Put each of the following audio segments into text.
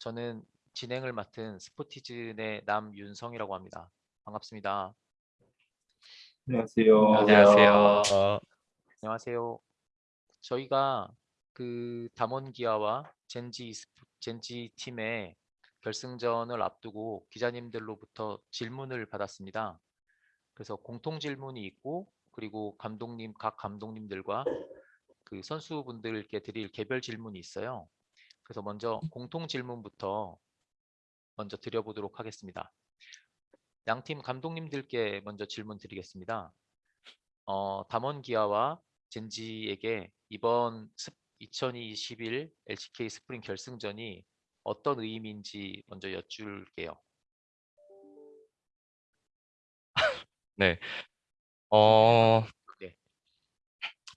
저는 진행을 맡은 스포티즌의 남윤성이라고 합니다. 반갑습니다. 안녕하세요. 안녕하세요. 어, 안녕하세요. 저희가 그 담원기아와 젠지 스포- 젠지 팀의 결승전을 앞두고 기자님들로부터 질문을 받았습니다. 그래서 공통 질문이 있고 그리고 감독님 각 감독님들과 그 선수분들께 드릴 개별 질문이 있어요. 그래서 먼저 공통 질문부터 먼저 드려보도록 하겠습니다. 양팀 감독님들께 먼저 질문 드리겠습니다. 어, 담원 기아와 젠지에게 이번 스- 2021 LCK 스프링 결승전이 어떤 의미인지 먼저 여쭐게요. 어, 네.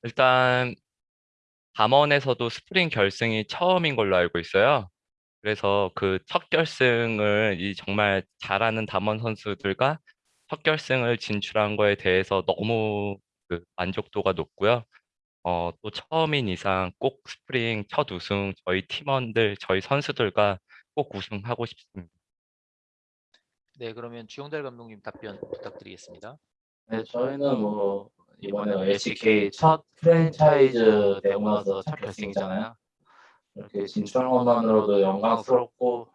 일단 담원에서도 스프링 결승이 처음인 걸로 알고 있어요. 그래서 그 첫 결승을 이 정말 잘하는 담원 선수들과 첫 결승을 진출한 거에 대해서 너무 그 만족도가 높고요. 어, 또 처음인 이상 꼭 스프링 첫 우승 저희 팀원들, 저희 선수들과 꼭 우승하고 싶습니다. 네, 그러면 주영달 감독님 답변 부탁드리겠습니다. 네, 저희는 뭐 이번에 LCK 첫 프랜차이즈 되고 나서 첫 결승이잖아요. 이렇게 진출한 것만으로도 영광스럽고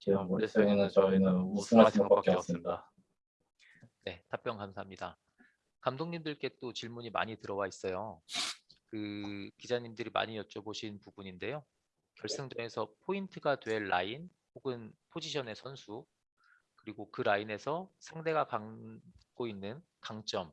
지금 머릿속에는 저희는 우승할 생각밖에 없습니다. 네, 답변 감사합니다. 감독님들께 또 질문이 많이 들어와 있어요. 그 기자님들이 많이 여쭤보신 부분인데요. 결승전에서 포인트가 될 라인 혹은 포지션의 선수 그리고 그 라인에서 상대가 갖고 있는 강점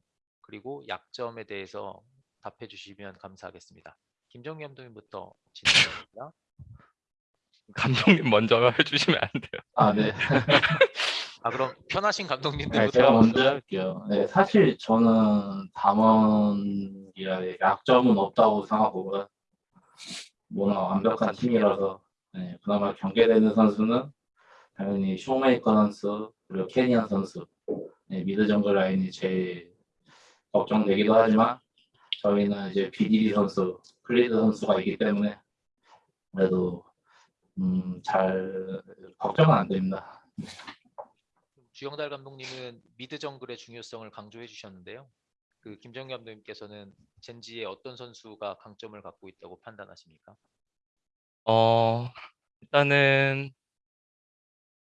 그리고 약점에 대해서 답해 주시면 감사하겠습니다. 김정희 감독님부터 진행합니다. 감독님 먼저 해주시면 안 돼요. 아, 네. 아 그럼 편하신 네, 감독님들부터 제가 먼저 할게요. 네, 사실 저는 담원이라 약점은 없다고 생각하고 워낙 완벽한 팀이라서 네, 그나마 경계되는 선수는 당연히 쇼메이커 선수 그리고 캐니언 선수 네, mid 정글 라인이 제일 걱정되기도 하지만 저희는 이제 BDD 선수, 클리드 선수가 있기 때문에 그래도 음, 잘 걱정은 안 됩니다. 주영달 감독님은 mid 정글의 중요성을 강조해 주셨는데요. 그 김정균 감독님께서는 젠지의 어떤 선수가 강점을 갖고 있다고 판단하십니까? 어, 일단은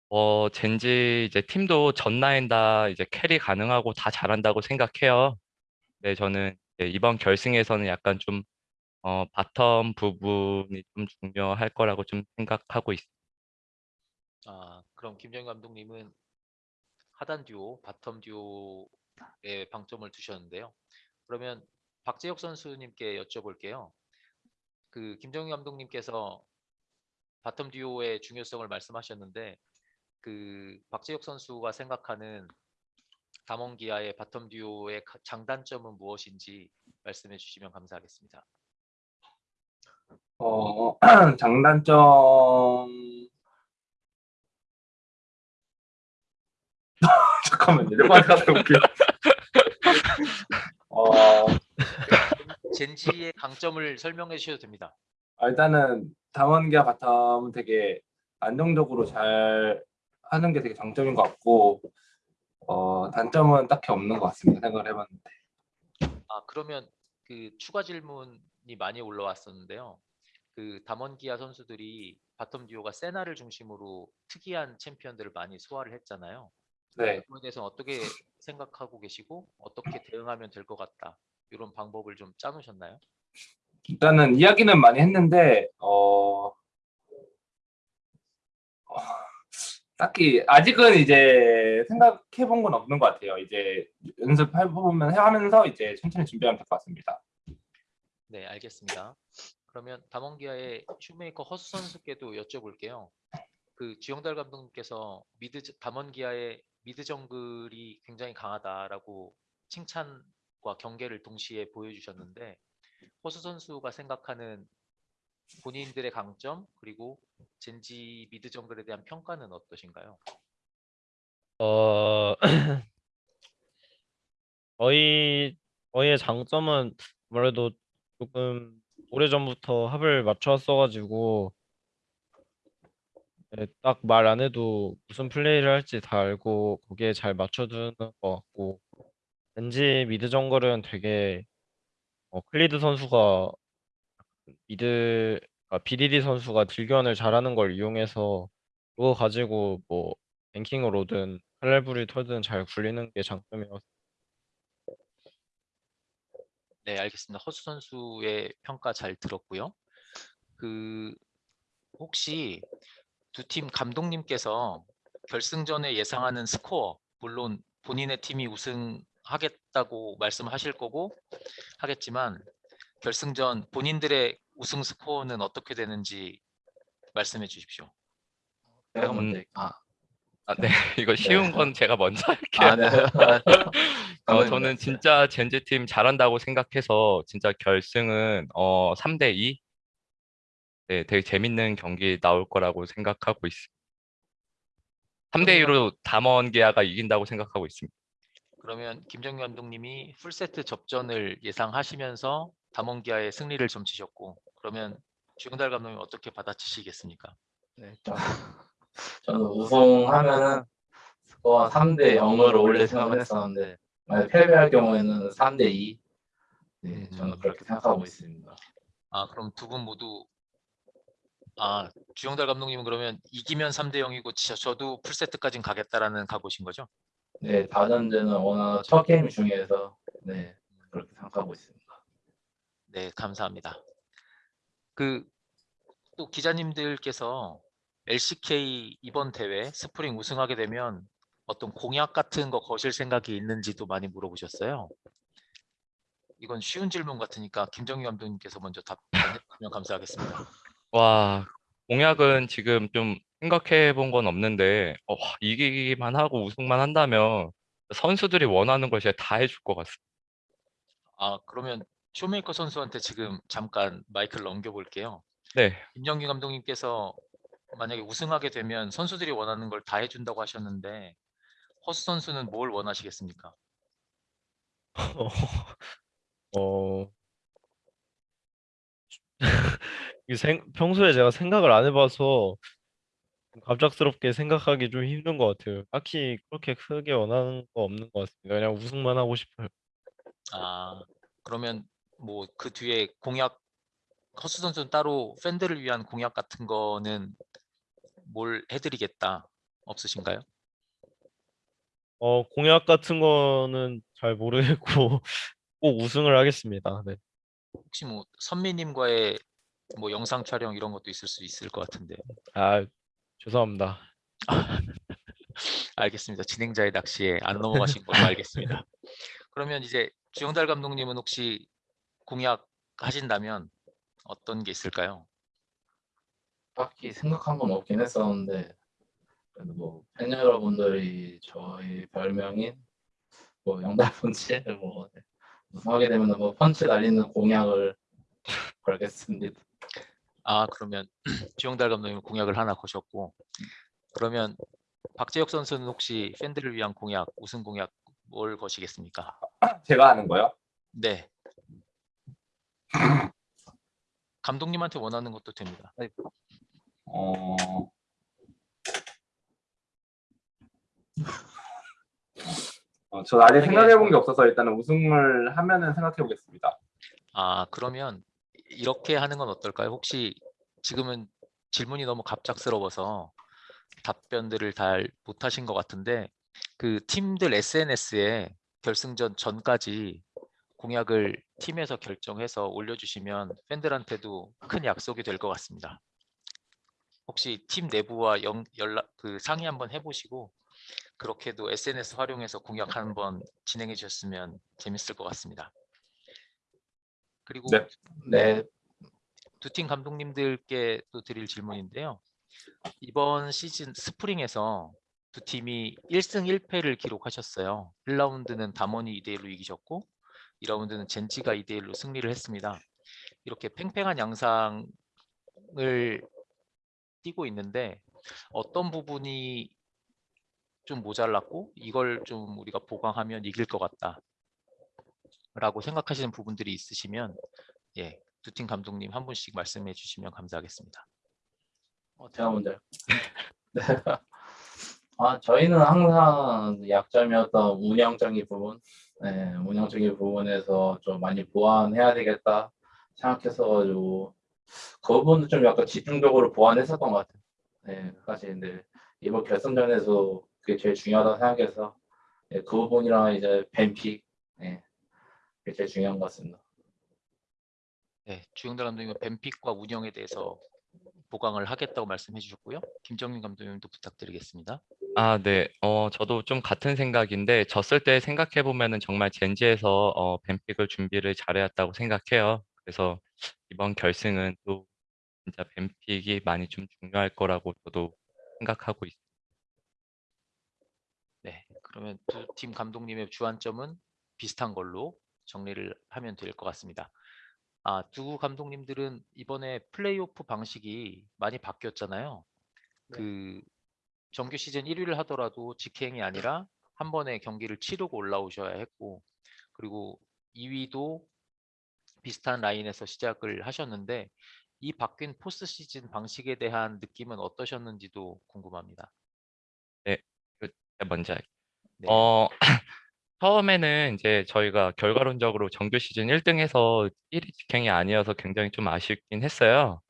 어, 젠지 이제 팀도 전 라인 다 이제 carry 가능하고 다 잘한다고 생각해요. 네, 저는 이번 결승에서는 약간 좀 어, bottom 부분이 좀 중요할 거라고 좀 생각하고 있습니다. 아 그럼 김정균 감독님은 하단 듀오, bottom 듀오에 방점을 두셨는데요. 그러면 박재혁 선수님께 여쭤볼게요. 그 김정균 감독님께서 bottom 듀오의 중요성을 말씀하셨는데 그 박재혁 선수가 생각하는 담원기아의 bottom 듀오의 가- 장단점은 무엇인지 말씀해 주시면 감사하겠습니다. 어, 장단점 잠깐만요. 볼게요. 어, 젠지의 강점을 설명해 주셔도 됩니다. 아, 일단은 담원기아 bottom은 되게 안정적으로 잘 하는 게 되게 장점인 것 같고 어, 단점은 딱히 없는 것 같습니다. 생각을 해봤는데. 아 그러면 그 추가 질문이 많이 올라왔었는데요. 그 담원기아 선수들이 bottom 듀오가 세나를 중심으로 특이한 챔피언들을 많이 소화를 했잖아요. 네. 그거에 대해서 어떻게 생각하고 계시고 어떻게 대응하면 될 것 같다 이런 방법을 좀 짜놓으셨나요? 일단은 이야기는 많이 했는데 어, 어, 딱히 아직은 이제 생각해 본 건 없는 것 같아요. 이제 연습해 보면 하면서 이제 천천히 준비하면 될 것 같습니다. 네, 알겠습니다. 그러면 담원기아의 슈메이커 허수 선수께도 여쭤볼게요. 그 주영달 감독님께서 mid 담원기아의 mid 정글이 굉장히 강하다라고 칭찬과 경계를 동시에 보여주셨는데 허수 선수가 생각하는 본인들의 강점 그리고 젠지 mid 정글에 대한 평가는 어떠신가요? 어, 저희 저희의 장점은 아무래도 조금 오래 전부터 합을 맞춰왔어가지고 딱 말 안 해도 무슨 플레이를 할지 다 알고 거기에 잘 맞춰주는 것 같고 젠지 mid 정글은 되게 어, 클리드 선수가 mid 아, BDD 선수가 딜교환을 잘하는 걸 이용해서 그거 가지고 뭐 ganking을 오든 칼날부리 털든 잘 굴리는 게 장점이라서 네, 알겠습니다. 허수 선수의 평가 잘 들었고요. 그 혹시 두 팀 감독님께서 결승전에 예상하는 스코어, 물론 본인의 팀이 우승하겠다고 말씀하실 거고 하겠지만 결승전 본인들의 우승 스코어는 어떻게 되는지 말씀해 주십시오. 제가 음. 먼저 아, 아, 네. 이거 쉬운 건 제가 먼저 할게요. 아, 네. 어, 저는 먼저. 진짜 젠지 팀 잘한다고 생각해서 진짜 결승은 어 3대 2. 네, 되게 재밌는 경기 나올 거라고 생각하고 있습니다. 3대 2로 담원 기아가 이긴다고 생각하고 있습니다. 그러면 김정규 감독님이 풀세트 접전을 예상하시면서 담원기아의 승리를 점치셨고 그러면 주영달 감독님 어떻게 받아치시겠습니까? 네, 저, 저는 우승하면은 스코어 3대 0으로 올릴 생각을 했었는데 만약 패배할 경우에는 3대 2. 네, 저는 그렇게 생각하고 있습니다. 아 그럼 두 분 모두 아 주영달 감독님은 그러면 이기면 3대 0이고 저, 저도 풀세트까진 가겠다라는 각오신 거죠? 네, 다전제는 워낙 첫 게임 중요해서 네, 그렇게 생각하고 있습니다. 네 감사합니다. 그 또 기자님들께서 LCK 이번 대회 스프링 우승하게 되면 어떤 공약 같은 거 거실 생각이 있는지도 많이 물어보셨어요. 이건 쉬운 질문 같으니까 김정희 감독님께서 먼저 답변해 주시면 감사하겠습니다. 와, 공약은 지금 좀 생각해 본 건 없는데 어, 이기기만 하고 우승만 한다면 선수들이 원하는 걸 제가 다 해줄 것 같습니다. 아 그러면 쇼메이커 선수한테 지금 잠깐 마이크를 넘겨볼게요. 네, 김정기 감독님께서 만약에 우승하게 되면 선수들이 원하는 걸 다 해준다고 하셨는데 허수 선수는 뭘 원하시겠습니까? 어 이 생, 평소에 제가 생각을 안 해봐서 좀 갑작스럽게 생각하기 좀 힘든 것 같아요. 딱히 그렇게 크게 원하는 거 없는 것 같습니다. 그냥 우승만 하고 싶어요. 아 그러면 뭐 그 뒤에 공약 허수 선수는 따로 팬들을 위한 공약 같은 거는 뭘 해드리겠다 없으신가요? 어, 공약 같은 거는 잘 모르겠고 꼭 우승을 하겠습니다. 네. 혹시 뭐 선미님과의 뭐 영상 촬영 이런 것도 있을 수 있을 것 같은데 아, 죄송합니다. 알겠습니다. 진행자의 낚시에 안 넘어가신 걸로 알겠습니다. 그러면 이제 주영달 감독님은 혹시 공약 하신다면 어떤 게 있을까요? 딱히 생각한 건 없긴 했었는데 그래도 뭐팬 여러분들이 저희 별명인 뭐 영달 펀치 뭐 네. 우승하게 되면 뭐 펀치 날리는 공약을 걸겠습니다. 아 그러면 주영달 감독님 공약을 하나 거셨고 그러면 박재혁 선수는 혹시 팬들을 위한 공약 우승 공약 뭘 거시겠습니까? 제가 하는 거요? 네. 감독님한테 원하는 것도 됩니다. 어... 어, 저 아직 생각해 본 게 없어서 일단은 우승을 하면은 생각해 보겠습니다. 아 그러면 이렇게 하는 건 어떨까요? 혹시 지금은 질문이 너무 갑작스러워서 답변들을 잘 못하신 것 같은데 그 팀들 SNS에 결승전 전까지 공약을 팀에서 결정해서 올려주시면 팬들한테도 큰 약속이 될 것 같습니다. 혹시 팀 내부와 연, 연락 그 상의 한번 해보시고 그렇게도 SNS 활용해서 공약 한번 진행해 주셨으면 재밌을 것 같습니다. 그리고 네. 네, 두 팀 감독님들께 또 드릴 질문인데요. 이번 시즌 스프링에서 두 팀이 1승 1패를 기록하셨어요. 1라운드는 담원이 2대 1로 이기셨고 2라운드는 젠지가 2대 1로 승리를 했습니다. 이렇게 팽팽한 양상을 띄고 있는데 어떤 부분이 좀 모자랐고 이걸 좀 우리가 보강하면 이길 것 같다. 라고 생각하시는 부분들이 있으시면 예, 두 팀 감독님 한 분씩 말씀해 주시면 감사하겠습니다. 어, 제가 먼저 아, 저희는 항상 약점이었던 운영적인 부분, 네, 운영적인 부분에서 좀 많이 보완해야 되겠다 생각해서 그 부분은 좀 약간 집중적으로 보완했었던 것 같아요. 네, 사실 근데 이번 결승전에서 그게 제일 중요하다고 생각해서 네, 그 부분이랑 이제 뱀픽, 네, 그게 제일 중요한 것 같습니다. 네, 주영달 감독님은 뱀픽과 운영에 대해서 보강을 하겠다고 말씀해 주셨고요. 김정민 감독님도 부탁드리겠습니다. 아, 네. 어, 저도 좀 같은 생각인데, 졌을 때 생각해 보면은 정말 젠지에서 어, 뱀픽을 준비를 잘해왔다고 생각해요. 그래서 이번 결승은 또 진짜 뱀픽이 많이 좀 중요할 거라고 저도 생각하고 있습니다. 네, 그러면 두 팀 감독님의 주안점은 비슷한 걸로 정리를 하면 될 것 같습니다. 아, 두 감독님들은 이번에 플레이오프 방식이 많이 바뀌었잖아요. 그 정규 시즌 1위를 하더라도 직행이 아니라 한 번에 경기를 치르고 올라오셔야 했고, 그리고 2위도 비슷한 라인에서 시작을 하셨는데, 이 바뀐 포스트 시즌 방식에 대한 느낌은 어떠셨는지도 궁금합니다. 제가 먼저 할게요. 네. 어, 처음에는 이제 저희가 결과론적으로 정규 시즌 1등해서 1위 직행이 아니어서 굉장히 좀 아쉽긴 했어요.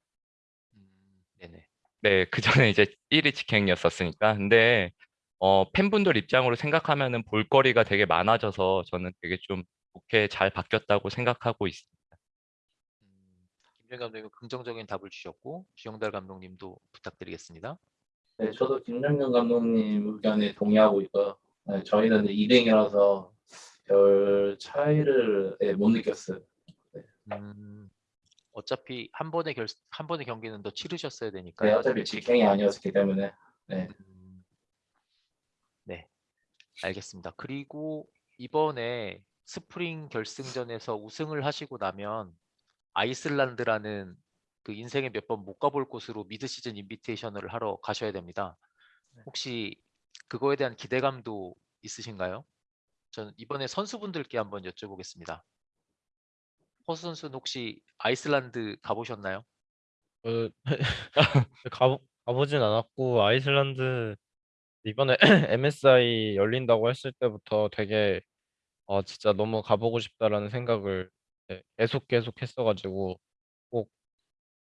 네, 그 전에 이제 1위 직행이었었으니까. 근데 어, 팬분들 입장으로 생각하면은 볼거리가 되게 많아져서 저는 되게 좀 좋게 잘 바뀌었다고 생각하고 있습니다. 음, 김정 감독님 긍정적인 답을 주셨고 주영달 감독님도 부탁드리겠습니다. 네, 저도 김정균 감독님 의견에 동의하고 있고요. 네, 저희는 2등이라서 별 차이를 네, 못 느꼈어요. 음, 어차피 한 번의 결, 한 번의 경기는 더 치르셨어야 네, 되니까요. 어차피 직행이 아니었기 때문에 네, 음, 네, 알겠습니다. 그리고 이번에 스프링 결승전에서 우승을 하시고 나면 아이슬란드라는 그 인생에 몇 번 못 가볼 곳으로 미드 시즌 인비테이션을 하러 가셔야 됩니다. 혹시 그거에 대한 기대감도 있으신가요? 저는 이번에 선수분들께 한번 여쭤보겠습니다. 허수 선수는 혹시 아이슬란드 가보셨나요? 그 가보 가보진 않았고 아이슬란드 이번에 MSI 열린다고 했을 때부터 되게 어 진짜 너무 가보고 싶다라는 생각을 네, 계속 계속 했어가지고 꼭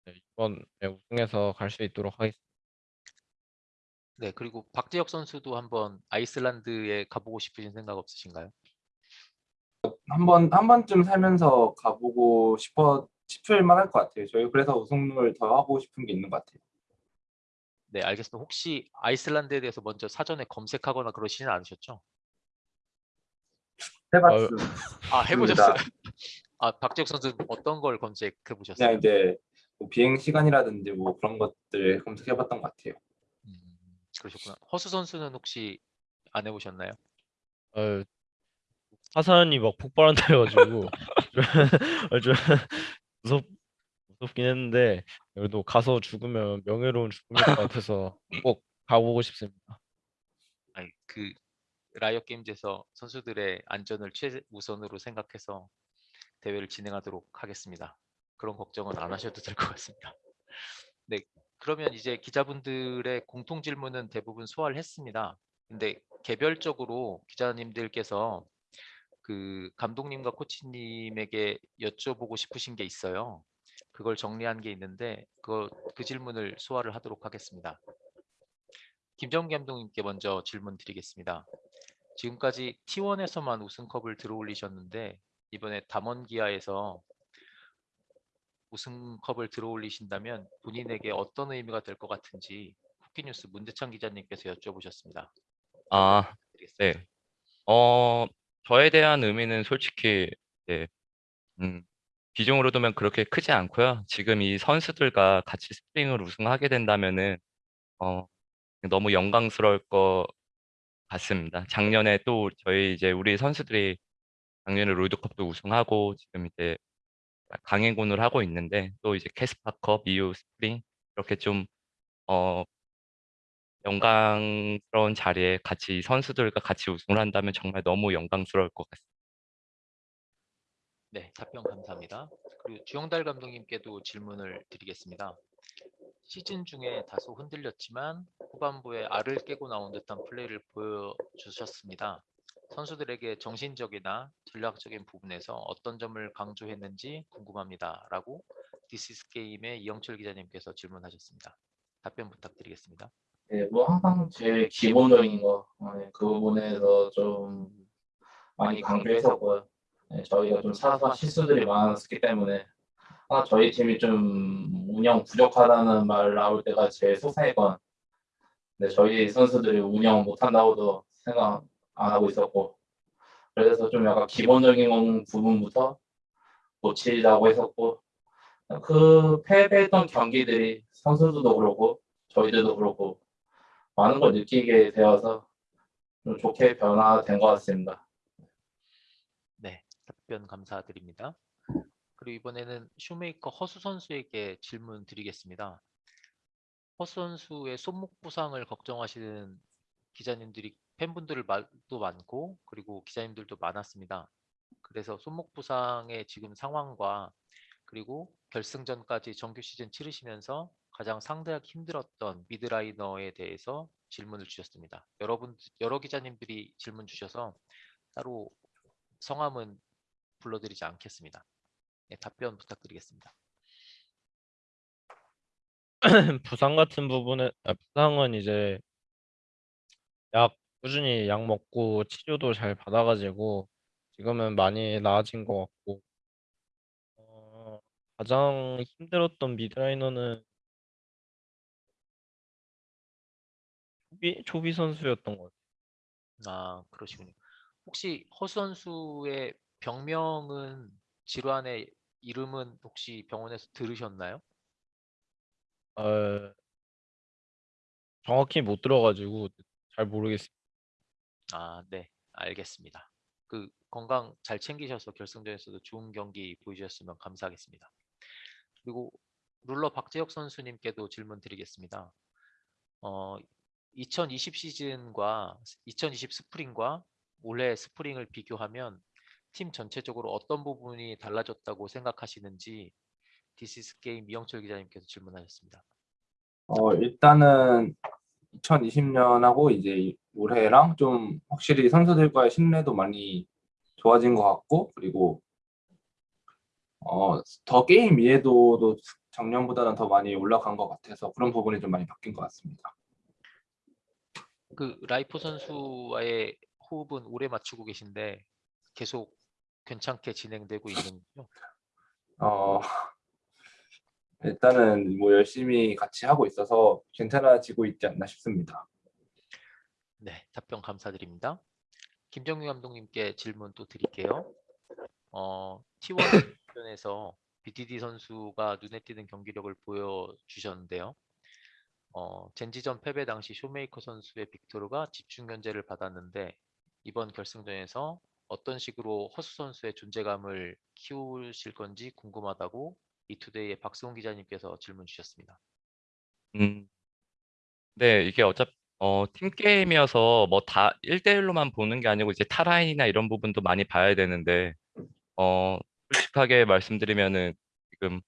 네, 이번에 우승해서 갈 수 있도록 하겠습니다. 네, 그리고 박재혁 선수도 한번 아이슬란드에 가보고 싶으신 생각 없으신가요? 한 번, 한 번쯤 살면서 가보고 싶어, 싶을 만할 것 같아요. 저희 그래서 우승을 더 하고 싶은 게 있는 것 같아요. 네, 알겠습니다. 혹시 아이슬란드에 대해서 먼저 사전에 검색하거나 그러시진 않으셨죠? 해봤습니다. 아, 해보셨어요? 아, 박재혁 선수 어떤 걸 검색해 보셨어요? 이제 뭐 비행 시간이라든지 뭐 그런 것들 검색해봤던 것 같아요. 음, 그러셨구나. 허수 선수는 혹시 안 해보셨나요? 어, 화산이 막 폭발한다 해가지고 좀, 좀 무섭 무섭긴 했는데 그래도 가서 죽으면 명예로운 죽음일 것 같아서 꼭 가보고 싶습니다. 아니, 그 라이엇 게임즈에서 선수들의 안전을 최우선으로 생각해서 대회를 진행하도록 하겠습니다. 그런 걱정은 안 하셔도 될 것 같습니다. 네, 그러면 이제 기자분들의 공통 질문은 대부분 소화를 했습니다. 근데 개별적으로 기자님들께서 그 감독님과 코치님에게 여쭤보고 싶으신 게 있어요. 그걸 정리한 게 있는데 그, 그 질문을 소화를 하도록 하겠습니다. 김정 감독님께 먼저 질문 드리겠습니다. 지금까지 T1에서만 우승컵을 들어올리셨는데 이번에 담원기아에서 우승컵을 들어올리신다면 본인에게 어떤 의미가 될 것 같은지 쿠키뉴스 문대창 기자님께서 여쭤보셨습니다. 아, 드리겠습니다. 네. 어, 저에 대한 의미는 솔직히 네, 음, 비중으로 두면 그렇게 크지 않고요. 지금 이 선수들과 같이 스프링을 우승하게 된다면은 어, 너무 영광스러울 것 같습니다. 작년에 또 저희 이제 우리 선수들이 작년에 롤드컵도 우승하고 지금 이제 강행군을 하고 있는데 또 이제 케스파컵, 이후 스프링 이렇게 좀 어, 영광스러운 자리에 같이 이 선수들과 같이 우승을 한다면 정말 너무 영광스러울 것 같습니다. 네, 답변 감사합니다. 그리고 주영달 감독님께도 질문을 드리겠습니다. 시즌 중에 다소 흔들렸지만 후반부에 알을 깨고 나온 듯한 플레이를 보여주셨습니다. 선수들에게 정신적이나 전략적인 부분에서 어떤 점을 강조했는지 궁금합니다. 라고 디스이즈게임의 이영철 기자님께서 질문하셨습니다. 답변 부탁드리겠습니다. 네, 뭐 항상 제일 기본적인 거, 어, 네, 그 부분에서 좀 많이 강조했었고요. 네, 저희가 좀 사소한 실수들이 많았기 때문에. 하나 저희 팀이 좀 운영 부족하다는 말 나올 때가 제일 속상했건, 근데 저희 선수들이 운영 못한다고도 생각 안 하고 있었고, 그래서 좀 약간 기본적인 부분부터 고치자고 했었고, 그 패배했던 경기들이 선수들도 그렇고 저희들도 그렇고 많은 걸 느끼게 되어서 좀 좋게 변화된 것 같습니다. 네, 답변 감사드립니다. 그리고 이번에는 슈메이커 허수 선수에게 질문 드리겠습니다. 허수 선수의 손목 부상을 걱정하시는 기자님들이 팬분들도 많고 그리고 기자님들도 많았습니다. 그래서 손목 부상의 지금 상황과 그리고 결승전까지 정규 시즌 치르시면서 가장 상대하기 힘들었던 미드라이너에 대해서 질문을 주셨습니다. 여러분 여러 기자님들이 질문 주셔서 따로 성함은 불러드리지 않겠습니다. 네, 답변 부탁드리겠습니다. 부상 같은 부분은 아, 부상은 이제 약 꾸준히 약 먹고 치료도 잘 받아가지고 지금은 많이 나아진 것 같고 어, 가장 힘들었던 미드라이너는 초비 초비 선수였던 것 같아요. 아, 그러시군요. 혹시 허수 선수의 병명은 질환의 이름은 혹시 병원에서 들으셨나요? 어, 정확히 못 들어가지고 잘 모르겠어요. 아, 네, 알겠습니다. 그 건강 잘 챙기셔서 결승전에서도 좋은 경기 보여주셨으면 감사하겠습니다. 그리고 룰러 박재혁 선수님께도 질문 드리겠습니다. 어, 2020 시즌과 2020 스프링과 올해 스프링을 비교하면 팀 전체적으로 어떤 부분이 달라졌다고 생각하시는지 디스이즈게임 이영철 기자님께서 질문하셨습니다. 어, 일단은 2020년하고 이제 이- 올해랑 좀 확실히 선수들과의 신뢰도 많이 좋아진 것 같고 그리고 어, 더 게임 이해도도 작년보다는 더 많이 올라간 것 같아서 그런 부분이 좀 많이 바뀐 것 같습니다. 그 라이프 선수와의 호흡은 오래 맞추고 계신데 계속 괜찮게 진행되고 있는군요. 어, 일단은 뭐 열심히 같이 하고 있어서 괜찮아지고 있지 않나 싶습니다. 네, 답변 감사드립니다. 김정규 감독님께 질문 또 드릴게요. 어, T1에서 BDD 선수가 눈에 띄는 경기력을 보여주셨는데요. 어, 젠지전 패배 당시 쇼메이커 선수의 빅토르가 집중 견제를 받았는데 이번 결승전에서 어떤 식으로 허수 선수의 존재감을 키우실 건지 궁금하다고 이투데이의 박수홍 기자님께서 질문 주셨습니다. 음, 네, 이게 어차피 어, 팀 게임이어서 뭐 다 1대1로만 보는 게 아니고 이제 타라인이나 이런 부분도 많이 봐야 되는데 어, 솔직하게 말씀드리면은 지금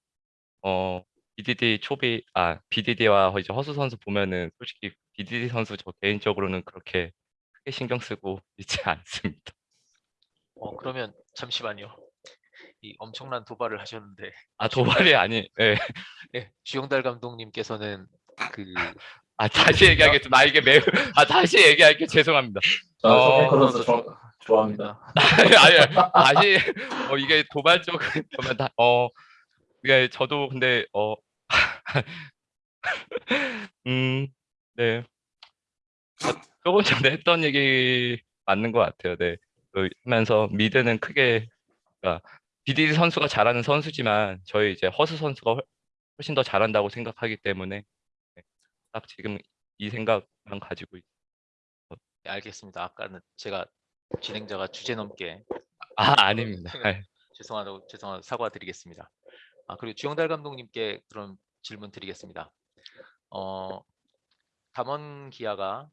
어, BDD 초비 아 BDD와 이제 허수 선수 보면은 솔직히 BDD 선수 저 개인적으로는 그렇게 크게 신경 쓰고 있지 않습니다. 어, 그러면 잠시만요. 이 엄청난 도발을 하셨는데 아 도발이 아니 예. 예, 주영달 감독님께서는 그 아 다시 얘기하겠습니다. 아 이게 매우 아 다시 얘기할게 죄송합니다. 저는 어. 소메이커 선수 좋- 좋아합니다. 아니, 아니, 어, 이게 도발적 보면 다, 어, 이게 저도 근데, 어, 음, 네. 어, 조금 전에 했던 얘기 맞는 것 같아요. 네. 그 하면서 미드는 크게, 그러니까 BDD 선수가 잘하는 선수지만 저희 이제 허수 선수가 훨- 훨씬 더 잘한다고 생각하기 때문에 네, 딱 지금 이 생각만 가지고 있. 네, 알겠습니다. 아까는 제가 진행자가 주제 넘게 아, 아닙니다. 네. 죄송하다고 죄송하다 사과드리겠습니다. 아 그리고 주영달 감독님께 그런 질문 드리겠습니다. 어 담원 기아가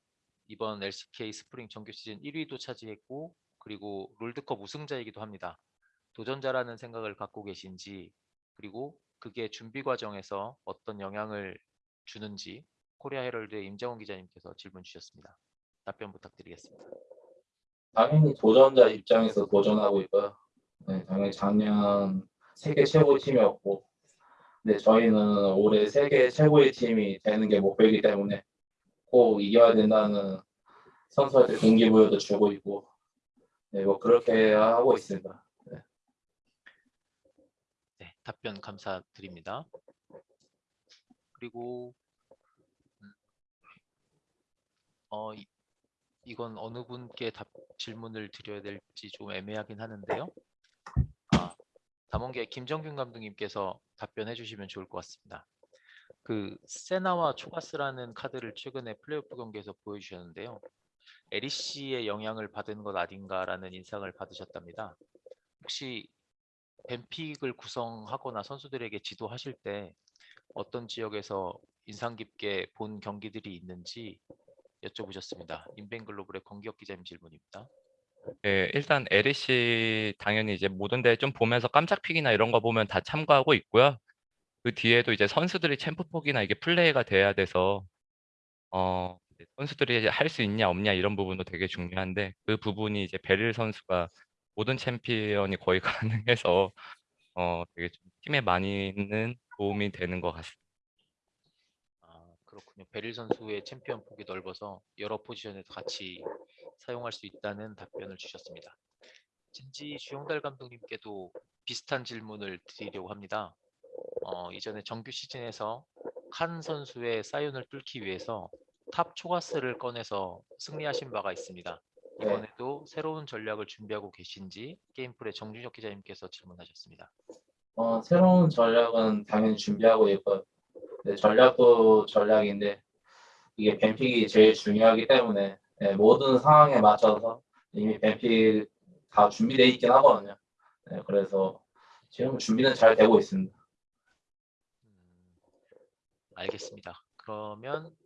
이번 LCK 스프링 정규 시즌 1위도 차지했고 그리고 롤드컵 우승자이기도 합니다. 도전자라는 생각을 갖고 계신지 그리고 그게 준비 과정에서 어떤 영향을 주는지 코리아 헤럴드의 임정훈 기자님께서 질문 주셨습니다. 답변 부탁드리겠습니다. 당연히 도전자 입장에서 도전하고 있고요. 네, 당연히 작년 세계 최고의 팀이었고, 네, 저희는 올해 세계 최고의 팀이 되는 게 목표이기 때문에 꼭 이겨야 된다는 선수한테 동기부여도 주고 있고, 네, 뭐 그렇게 하고 있습니다. 네, 답변 감사드립니다. 그리고 음, 어, 이, 이건 어느 분께 답, 질문을 드려야 될지 좀 애매하긴 하는데요. 아, 담원계 김정균 감독님께서 답변해 주시면 좋을 것 같습니다. 그 세나와 초가스라는 카드를 최근에 플레이오프 경기에서 보여주셨는데요. 에리씨의 영향을 받은 것 아닌가라는 인상을 받으셨답니다. 혹시 뱀픽을 구성하거나 선수들에게 지도하실 때 어떤 지역에서 인상 깊게 본 경기들이 있는지 여쭤보셨습니다. 인벤글로벌의 권기혁 기자님 질문입니다. 예, 일단 LEC 당연히 이제 모든 대회 좀 보면서 깜짝 pick이나 이런 거 보면 다 참고하고 있고요. 그 뒤에도 이제 선수들이 챔프 폭이나 이게 플레이가 돼야 돼서 어 선수들이 할 수 있냐 없냐 이런 부분도 되게 중요한데 그 부분이 이제 베릴 선수가 모든 챔피언이 거의 가능해서 어 되게 좀 팀에 많이는 도움이 되는 것 같습니다. 아, 그렇군요. 베릴 선수의 챔피언 폭이 넓어서 여러 포지션에서 같이 사용할 수 있다는 답변을 주셨습니다. 젠지 주영달 감독님께도 비슷한 질문을 드리려고 합니다. 어, 이전에 정규 시즌에서 칸 선수의 사이온을 뚫기 위해서 top 초가스를 꺼내서 승리하신 바가 있습니다. 네. 이번에도 새로운 전략을 준비하고 계신지 게임플의 정준혁 기자님께서 질문하셨습니다. 어, 새로운 전략은 당연히 준비하고 있고, 네, 전략도 전략인데, 이게 뱀픽이 제일 중요하기 때문에, 네, 모든 상황에 맞춰서 이미 뱀픽 다 준비되어 있긴 하거든요. 네, 그래서 지금 준비는 잘 되고 있습니다. 음, 알겠습니다. 그러면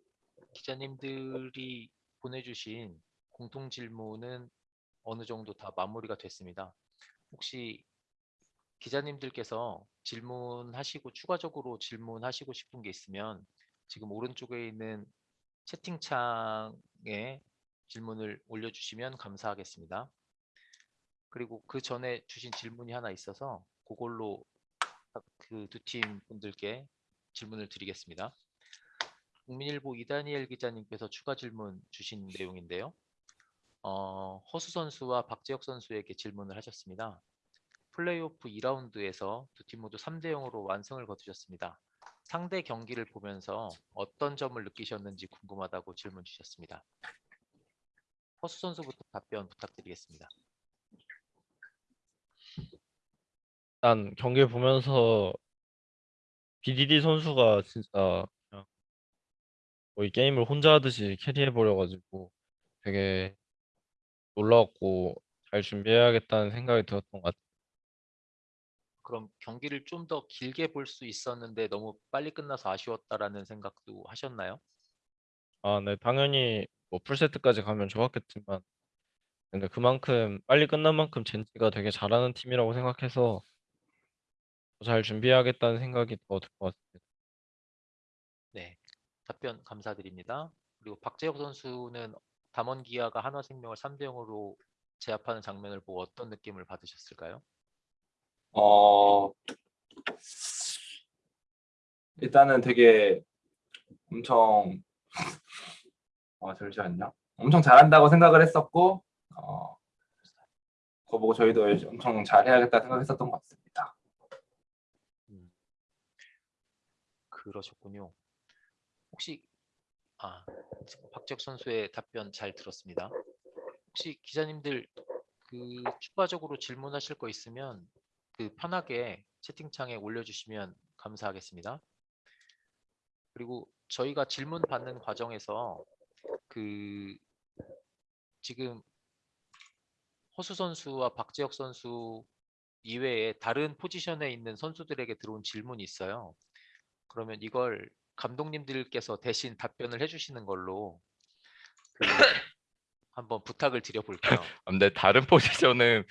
기자님들이 보내주신 공통 질문은 어느 정도 다 마무리가 됐습니다. 혹시 기자님들께서 질문하시고 추가적으로 질문하시고 싶은 게 있으면 지금 오른쪽에 있는 채팅창에 질문을 올려주시면 감사하겠습니다. 그리고 그 전에 주신 질문이 하나 있어서 그걸로 그 두 팀 분들께 질문을 드리겠습니다. 국민일보 이다니엘 기자님께서 추가 질문 주신 내용인데요. 어, 허수 선수와 박재혁 선수에게 질문을 하셨습니다. 플레이오프 2라운드에서 두 팀 모두 3대 0으로 완승을 거두셨습니다. 상대 경기를 보면서 어떤 점을 느끼셨는지 궁금하다고 질문 주셨습니다. 허수 선수부터 답변 부탁드리겠습니다. 일단 경기 보면서 BDD 선수가 진짜 그냥 거의 게임을 혼자 하듯이 캐리해버려가지고 되게 놀라웠고 잘 준비해야겠다는 생각이 들었던 것 같아요. 그럼 경기를 좀 더 길게 볼 수 있었는데 너무 빨리 끝나서 아쉬웠다라는 생각도 하셨나요? 아, 네, 당연히 뭐 풀세트까지 가면 좋았겠지만 근데 그만큼 빨리 끝난 만큼 젠지가 되게 잘하는 팀이라고 생각해서 더잘 준비해야겠다는 생각이 더 들 것 같습니다. 네, 답변 감사드립니다. 그리고 박재혁 선수는 담원 기아가 한화생명을 3대 0으로 제압하는 장면을 보고 어떤 느낌을 받으셨을까요? 어, 일단은 되게 엄청, 어, 잠시만요. 엄청 잘한다고 생각을 했었고, 어, 그거 보고 저희도 엄청 잘해야겠다 생각했었던 것 같습니다. 음, 그러셨군요. 혹시 아 박재혁 선수의 답변 잘 들었습니다. 혹시 기자님들 그 추가적으로 질문하실 거 있으면 그 편하게 채팅창에 올려주시면 감사하겠습니다. 그리고 저희가 질문 받는 과정에서 그 지금 허수 선수와 박재혁 선수 이외에 다른 포지션에 있는 선수들에게 들어온 질문이 있어요. 그러면 이걸 감독님들께서 대신 답변을 해주시는 걸로 그 한번 부탁을 드려볼게요. 근데 다른 포지션은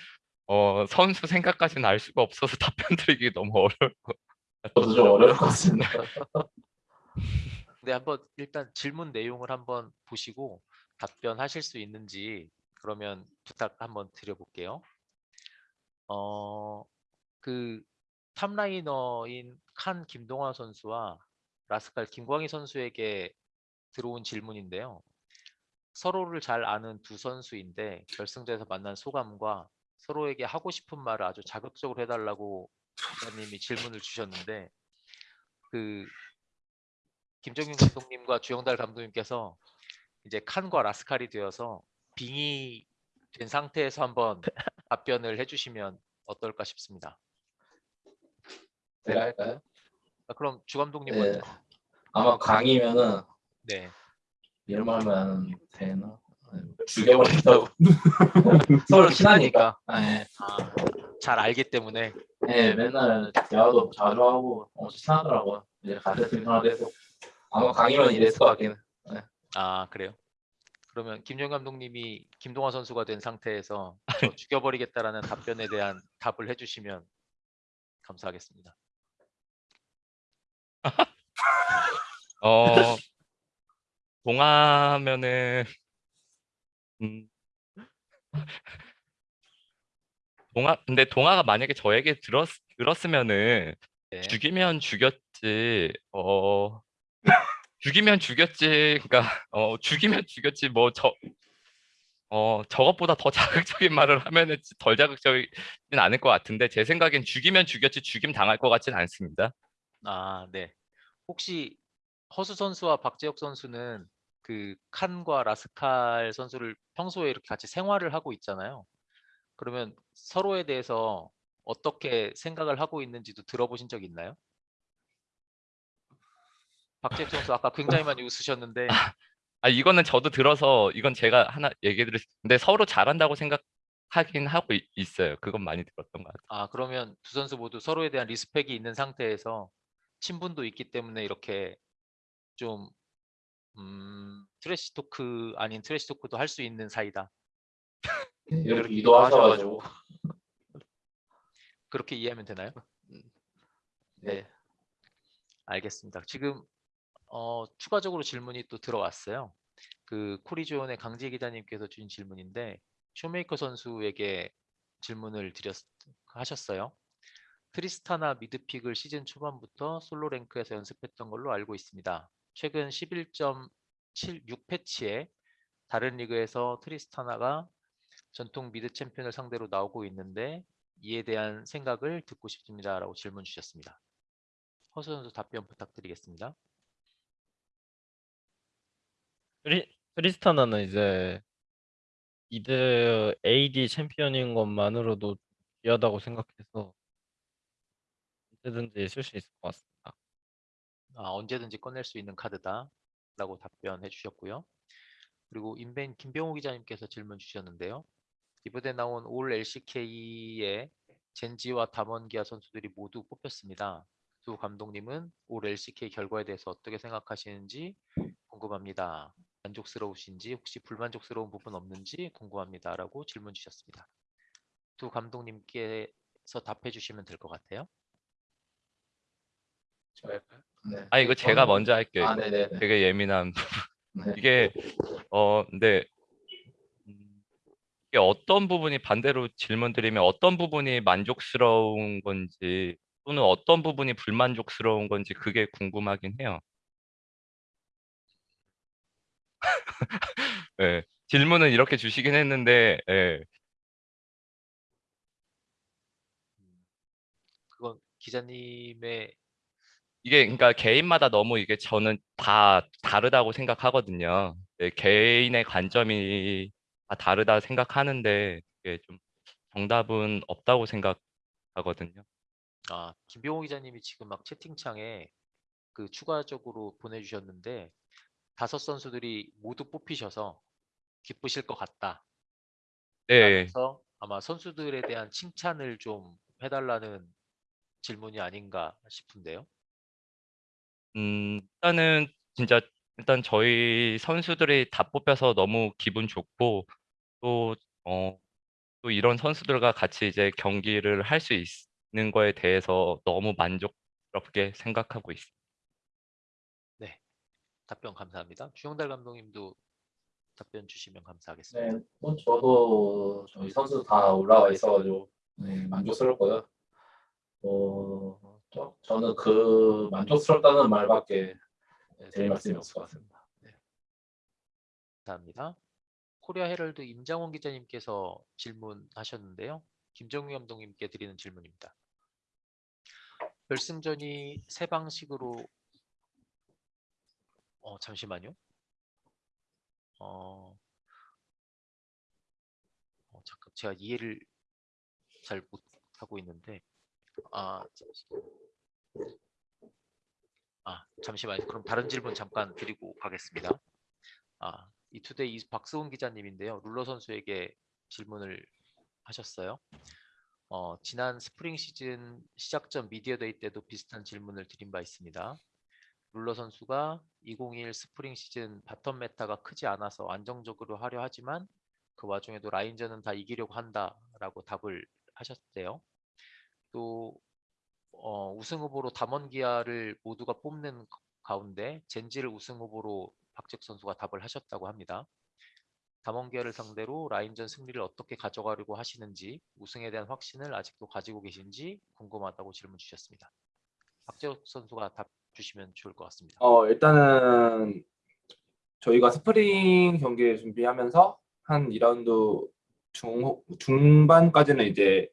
어, 선수 생각까지는 알 수가 없어서 답변 드리기 너무 어려울 것 저도 좀 어려울 것 같습니다. 네, 한번 일단 질문 내용을 한번 보시고 답변하실 수 있는지 그러면 부탁 한번 드려볼게요. 어, 그 탑라이너인 칸 김동화 선수와 라스칼 김광희 선수에게 들어온 질문인데요. 서로를 잘 아는 두 선수인데 결승전에서 만난 소감과 서로에게 하고 싶은 말을 아주 자극적으로 해달라고 기자님이 질문을 주셨는데 그 김정윤 감독님과 주영달 감독님께서 이제 칸과 라스칼이 되어서 빙이 된 상태에서 한번 답변을 해주시면 어떨까 싶습니다. 제가 할까요? 아, 그럼 주 감독님 네. 먼저. 아마 강이면은 네. 이런 말만 되나? 죽여버린다고. 서로 친하니까. 네. 아, 잘 알기 때문에 네, 맨날 대화도 자주 하고 엄청 친하더라고요. 이제 같은 팀 하나 돼서 아마 강이면 이랬을 것 같긴 해. 아 그래요. 그러면 김정 감독님이 김동화 선수가 된 상태에서 저 죽여버리겠다라는 답변에 대한 답을 해주시면 감사하겠습니다. 어, 동화면은 음, 동화 근데 동화가 만약에 저에게 들었 들었으면은 네. 죽이면 죽였지 어 죽이면 죽였지 그러니까 어 죽이면 죽였지 뭐 저 어 저것보다 더 자극적인 말을 하면은 덜 자극적이진 않을 것 같은데 제 생각엔 죽이면 죽였지 죽임 당할 것 같진 않습니다. 아 네. 혹시 허수 선수와 박재혁 선수는 그 칸과 라스칼 선수를 평소에 이렇게 같이 생활을 하고 있잖아요. 그러면 서로에 대해서 어떻게 생각을 하고 있는지도 들어보신 적 있나요? 박재혁 선수 아까 굉장히 많이 웃으셨는데 아 이거는 저도 들어서 이건 제가 하나 얘기 드릴 수 근데 서로 잘한다고 생각하긴 하고 있, 있어요. 그건 많이 들었던 것 같아요. 아 그러면 두 선수 모두 서로에 대한 respect이 있는 상태에서 친분도 있기 때문에 이렇게 좀 음, trash talk 아닌 trash talk도 할 수 있는 사이다. 이렇게 유도하셔가지고. 그렇게 이해하면 되나요? 네. 알겠습니다. 지금 어, 추가적으로 질문이 또 들어왔어요. 그 코리존의 강재 기자님께서 주신 질문인데 쇼메이커 선수에게 질문을 드렸 하셨어요. 트리스타나 mid pick을 시즌 초반부터 solo rank에서 연습했던 걸로 알고 있습니다. 최근 11.76 패치에 다른 리그에서 트리스타나가 전통 mid 챔피언을 상대로 나오고 있는데 이에 대한 생각을 듣고 싶습니다 라고 질문 주셨습니다. 허수 선수 답변 부탁드리겠습니다. 트리, 트리스타나는 이제 mid AD 챔피언인 것만으로도 귀하다고 생각해서 언제든지 쓸 수 있을 것 같습니다. 아, 언제든지 꺼낼 수 있는 카드다라고 답변해 주셨고요. 그리고 인벤 김병호 기자님께서 질문 주셨는데요. 이번에 나온 올 LCK의 젠지와 담원기아 선수들이 모두 뽑혔습니다. 두 감독님은 올 LCK 결과에 대해서 어떻게 생각하시는지 궁금합니다. 만족스러우신지 혹시 불만족스러운 부분 없는지 궁금합니다 라고 질문 주셨습니다. 두 감독님께서 답해 주시면 될 것 같아요. 저 할까요? 네. 아 이거 제가 먼저 할게요. 아. 되게 예민한 네. 이게 어 근데 음, 이게 어떤 부분이 반대로 질문드리면 어떤 부분이 만족스러운 건지 또는 어떤 부분이 불만족스러운 건지 그게 궁금하긴 해요. 예, 질문은 이렇게 주시긴 했는데 예, 그건 기자님의 이게 그러니까 개인마다 너무 이게 저는 다 다르다고 생각하거든요. 예, 개인의 관점이 다 다르다 생각하는데 이게 좀 정답은 없다고 생각하거든요. 아, 김병호 기자님이 지금 막 채팅창에 그 추가적으로 보내주셨는데 다섯 선수들이 모두 뽑히셔서 기쁘실 것 같다. 네. 그래서 아마 선수들에 대한 칭찬을 좀 해달라는 질문이 아닌가 싶은데요. 음, 일단은 진짜 일단 저희 선수들이 다 뽑혀서 너무 기분 좋고 또, 어, 또 이런 선수들과 같이 이제 경기를 할 수 있는 거에 대해서 너무 만족스럽게 생각하고 있습니다. 답변 감사합니다. 주영달 감독님도 답변 주시면 감사하겠습니다. 네, 뭐 저도 저희 선수 다 올라와 있어가지고 네, 만족스럽고요. 어, 저, 저는 그 만족스럽다는 말밖에 네, 드릴 말씀이 없을 것 같습니다. 감사합니다. 코리아 헤럴드 임장원 기자님께서 질문하셨는데요. 김정우 감독님께 드리는 질문입니다. 결승전이 세 방식으로 어 잠시만요. 어, 어 잠깐 제가 이해를 잘 못하고 있는데 아 잠시- 아 잠시만요. 그럼 다른 질문 잠깐 드리고 가겠습니다. 아, 이투데이 이 박수훈 기자님인데요. 룰러 선수에게 질문을 하셨어요. 어, 지난 스프링 시즌 시작 전 미디어 데이 때도 비슷한 질문을 드린 바 있습니다. 룰러 선수가 2021 스프링 시즌 bottom meta가 크지 않아서 안정적으로 하려 하지만 그 와중에도 라인전은 다 이기려고 한다라고 답을 하셨대요. 또 어, 우승 후보로 담원 기아를 모두가 뽑는 가운데 젠지를 우승 후보로 박재혁 선수가 답을 하셨다고 합니다. 담원기아를 상대로 라인전 승리를 어떻게 가져가려고 하시는지 우승에 대한 확신을 아직도 가지고 계신지 궁금하다고 질문 주셨습니다. 박재혁 선수가 답 주시면 좋을 것 같습니다. 어, 일단은 저희가 스프링 경기 준비하면서 한 2라운드 중, 중반까지는 이제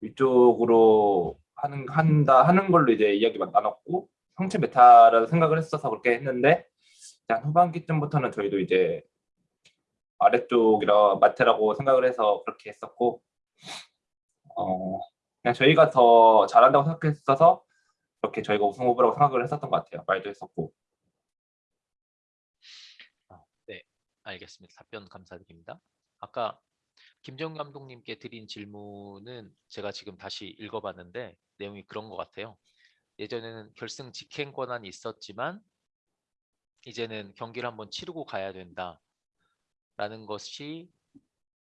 위쪽으로 하는, 한다 하는 걸로 이제 이야기만 나눴고 상체 meta라고 생각을 했어서 그렇게 했는데 일단 후반기쯤부터는 저희도 이제 아래쪽이 맞다고 생각을 해서 그렇게 했었고 어, 그냥 저희가 더 잘한다고 생각했어서 그렇게 저희가 우승 후보라고 생각을 했었던 것 같아요. 말도 했었고. 알겠습니다. 답변 감사드립니다. 아까 김정 감독님께 드린 질문은 제가 지금 다시 읽어봤는데 내용이 그런 것 같아요. 예전에는 결승 직행 권한이 있었지만 이제는 경기를 한번 치르고 가야 된다라는 것이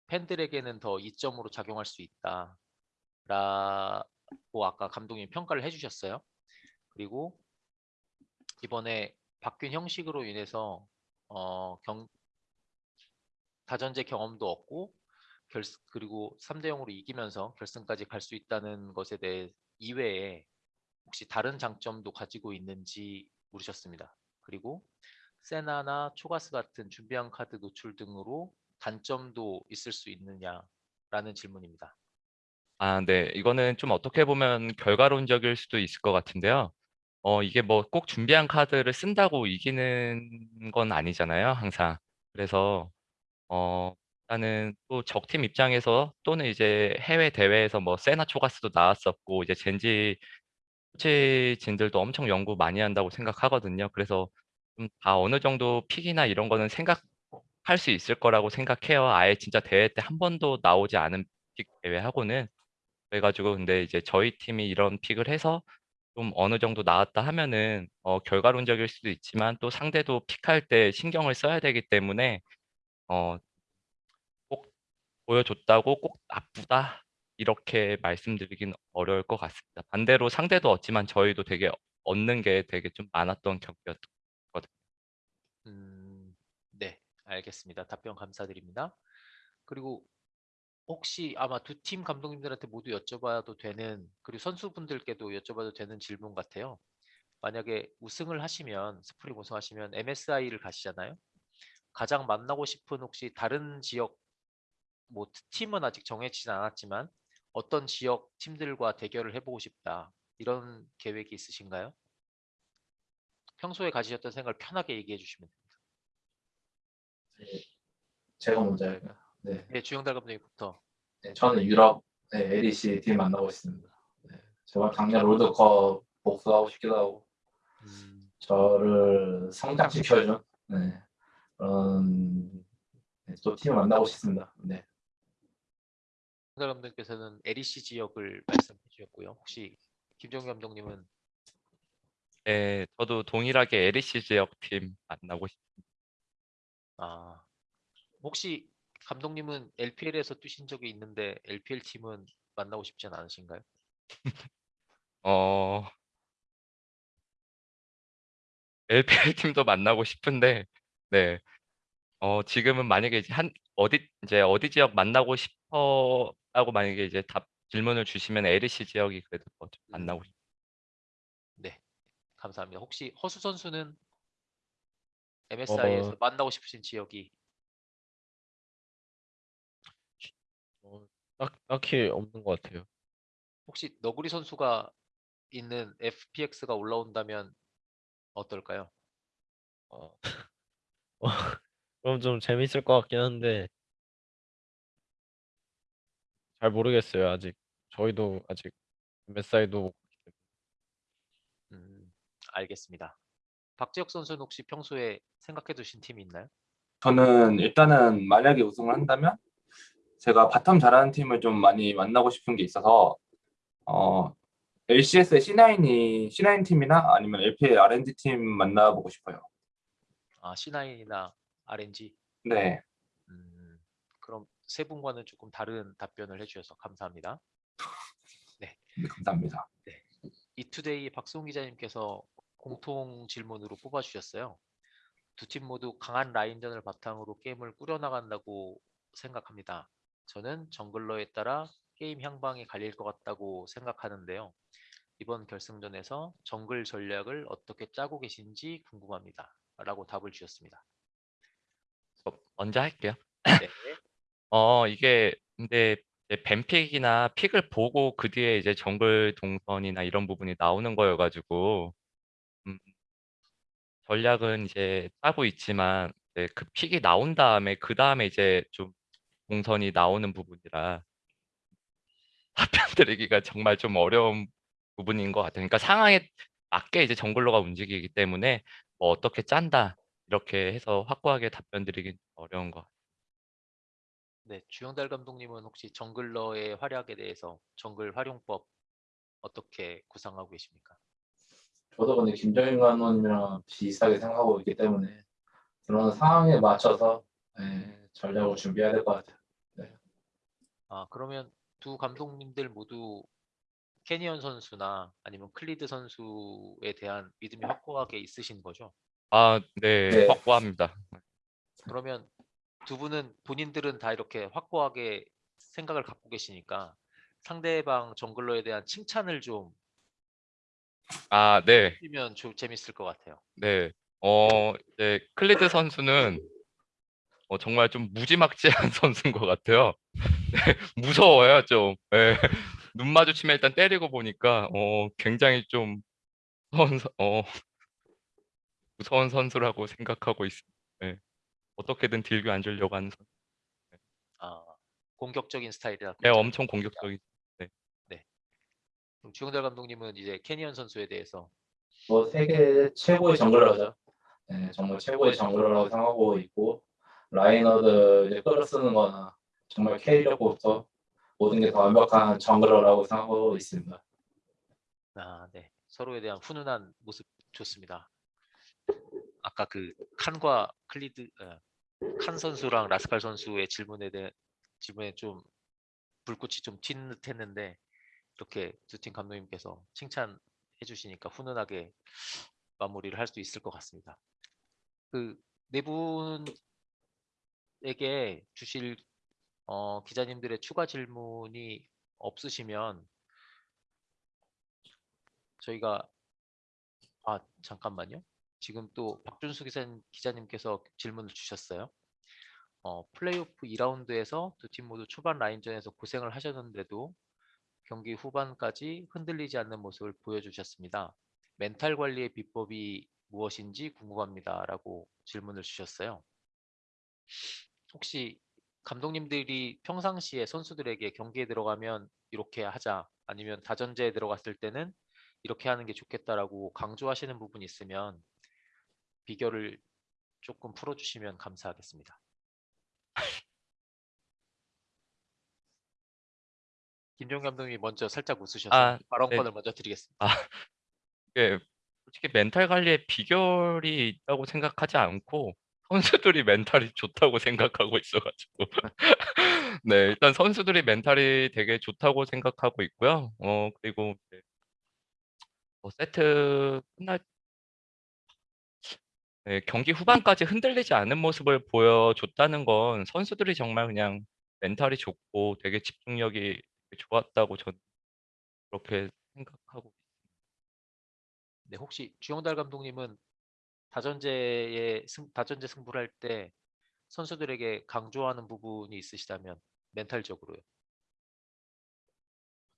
팬들에게는 더 이점으로 작용할 수 있다라고 아까 감독님 평가를 해주셨어요. 그리고 이번에 바뀐 형식으로 인해서 어, 경, 다전제 경험도 얻고 결, 그리고 3대 0으로 이기면서 결승까지 갈 수 있다는 것에 대해 이외에 혹시 다른 장점도 가지고 있는지 물으셨습니다. 그리고 세나나 초가스 같은 준비한 카드 노출 등으로 단점도 있을 수 있느냐라는 질문입니다. 아, 네. 이거는 좀 어떻게 보면 결과론적일 수도 있을 것 같은데요. 어, 이게 뭐 꼭 준비한 카드를 쓴다고 이기는 건 아니잖아요, 항상. 그래서 어, 일단은 또 적팀 입장에서 또는 이제 해외 대회에서 뭐 세나 초가스도 나왔었고 이제 젠지 코치진들도 엄청 연구 많이 한다고 생각하거든요. 그래서 좀 다 어느 정도 픽이나 이런 거는 생각할 수 있을 거라고 생각해요. 아예 진짜 대회 때 한 번도 나오지 않은 픽 대회하고는 그래가지고 근데 이제 저희 팀이 이런 픽을 해서 좀 어느 정도 나왔다 하면은 어, 결과론적일 수도 있지만 또 상대도 픽할 때 신경을 써야 되기 때문에 어, 꼭 보여줬다고 꼭 나쁘다 이렇게 말씀드리긴 어려울 것 같습니다. 반대로 상대도 얻지만 저희도 되게 얻는 게 되게 좀 많았던 경기였거든요. 음, 네, 알겠습니다. 답변 감사드립니다. 그리고 혹시 아마 두 팀 감독님들한테 모두 여쭤봐도 되는 그리고 선수분들께도 여쭤봐도 되는 질문 같아요. 만약에 우승을 하시면 스프링 우승하시면 MSI를 가시잖아요. 가장 만나고 싶은 혹시 다른 지역 뭐 팀은 아직 정해지진 않았지만 어떤 지역 팀들과 대결을 해보고 싶다 이런 계획이 있으신가요? 평소에 가지셨던 생각을 편하게 얘기해 주시면 됩니다. 제가 먼저 할까요? 네. 네, 주영달 감독님부터. 네, 저는 유럽 네, LEC 팀 만나고 있습니다. 네, 제발 작년 롤드컵 복수하고 싶기도 하고 음, 저를 성장시켜준 네, 그런 네, 또 팀을 만나고 싶습니다. 네. 주영달 감독님께서는 LEC 지역을 말씀해 주셨고요. 혹시 김종규 감독님은 네, 저도 동일하게 LEC 지역 팀 만나고 싶습니다. 아 혹시 감독님은 LPL에서 뛰신 적이 있는데 LPL 팀은 만나고 싶진 않으신가요? 어, LPL 팀도 만나고 싶은데 네. 어 지금은 만약에 이제 한 어디 이제 어디 지역 만나고 싶어라고 만약에 이제 답 질문을 주시면 LEC 지역이 그래도 더좀 만나고 싶 네, 감사합니다. 혹시 허수 선수는 MSI에서 어. 만나고 싶으신 지역이 딱, 딱히 없는 것 같아요. 혹시 너구리 선수가 있는 FPX가 올라온다면 어떨까요? 어, 어, 그럼 좀 재밌을 것 같긴 한데 잘 모르겠어요. 아직 저희도 아직 MSI도 음, 알겠습니다. 박재혁 선수는 혹시 평소에 생각해 두신 팀이 있나요? 저는 일단은 만약에 우승을 한다면 제가 bottom 잘하는 팀을 좀 많이 만나고 싶은 게 있어서 어, LCS의 C9이 C9 팀이나 아니면 LPL RNG 팀 만나보고 싶어요. 아, C9이나 RNG. 네, 음, 그럼 세 분과는 조금 다른 답변을 해주셔서 감사합니다. 네, 감사합니다. 이투데이 박송 기자님께서 공통 질문으로 뽑아주셨어요. 두 팀 모두 강한 라인전을 바탕으로 게임을 꾸려나간다고 생각합니다. 저는 jungler에 따라 게임 향방이 갈릴 것 같다고 생각하는데요. 이번 결승전에서 정글 전략을 어떻게 짜고 계신지 궁금합니다. 라고 답을 주셨습니다. 어, 먼저 할게요. 네. 어 이게 근데 ban pick이나 픽을 보고 그 뒤에 이제 정글 동선이나 이런 부분이 나오는 거여가지고 음, 전략은 이제 짜고 있지만 이제 그 픽이 나온 다음에 그 다음에 이제 좀 동선이 나오는 부분이라 답변 드리기가 정말 좀 어려운 부분인 것 같아요. 그러니까 상황에 맞게 이제 정글러가 움직이기 때문에 뭐 어떻게 짠다 이렇게 해서 확고하게 답변 드리기 어려운 것 같아요. 네, 주영달 감독님은 혹시 정글러의 활약에 대해서 정글 활용법 어떻게 구상하고 계십니까? 저도 근데 김정인 감독님이랑 비슷하게 생각하고 있기 때문에 그런 상황에 맞춰서 예, 전략을 준비해야 될 것 같아요. 아, 그러면 두 감독님들 모두 캐니언 선수나 아니면 클리드 선수에 대한 믿음이 확고하게 있으신 거죠? 아, 네, 네. 확고합니다. 그러면 두 분은 본인들은 다 이렇게 확고하게 생각을 갖고 계시니까 상대방 jungler에 대한 칭찬을 좀 아, 네, 해주면 좀 재밌을 것 같아요. 네. 어, 이제 클리드 선수는 어, 정말 좀 무지막지한 선수인 것 같아요. 네, 무서워요, 좀. 네. 눈 마주치면 일단 때리고 보니까 어, 굉장히 좀 무서운, 선- 어, 무서운 선수라고 생각하고 있습니다. 네. 어떻게든 딜교 안 주려고 하는 선수. 아, 공격적인 스타일이라. 네, 엄청 공격적인. 그럼 주영달 감독님은 이제 캐니언 선수에 대해서 뭐 세계 최고의 jungler죠. 예, 정말 최고의 jungler라고 생각하고 있고 laner들 이제 끌어쓰는 거나 정말 carry력부터 모든 게 다 완벽한 jungler라고 생각하고 있습니다. 아, 네. 서로에 대한 훈훈한 모습 좋습니다. 아까 그 칸과 클리드 어, 칸 선수랑 라스칼 선수의 질문에 대해 질문에 좀 불꽃이 좀 튄 듯했는데 이렇게 두 팀 감독님께서 칭찬해 주시니까 훈훈하게 마무리를 할 수 있을 것 같습니다. 그 네 분에게 주실 어, 기자님들의 추가 질문이 없으시면 저희가 아 잠깐만요. 지금 또 박준수 기자, 기자님께서 질문을 주셨어요. 어, 플레이오프 2라운드에서 두 팀 모두 초반 라인전에서 고생을 하셨는데도 경기 후반까지 흔들리지 않는 모습을 보여주셨습니다. 멘탈 관리의 비법이 무엇인지 궁금합니다라고 질문을 주셨어요. 혹시 감독님들이 평상시에 선수들에게 경기에 들어가면 이렇게 하자 아니면 다전제에 들어갔을 때는 이렇게 하는 게 좋겠다라고 강조하시는 부분이 있으면 비결을 조금 풀어주시면 감사하겠습니다. 김종 감독님이 먼저 살짝 웃으셔서 아, 발언권을 먼저 드리겠습니다. 이게 솔직히 멘탈 관리에 비결이 있다고 생각하지 않고 선수들이 멘탈이 좋다고 생각하고 있어가지고 네 일단 선수들이 멘탈이 되게 좋다고 생각하고 있고요. 어 그리고 뭐 세트 끝날 네, 경기 후반까지 흔들리지 않는 모습을 보여줬다는 건 선수들이 정말 그냥 멘탈이 좋고 되게 집중력이 좋았다고 저는 그렇게 생각하고 네, 혹시 주영달 감독님은 다전제의 승, 다전제 승부를 할 때 선수들에게 강조하는 부분이 있으시다면 멘탈적으로요.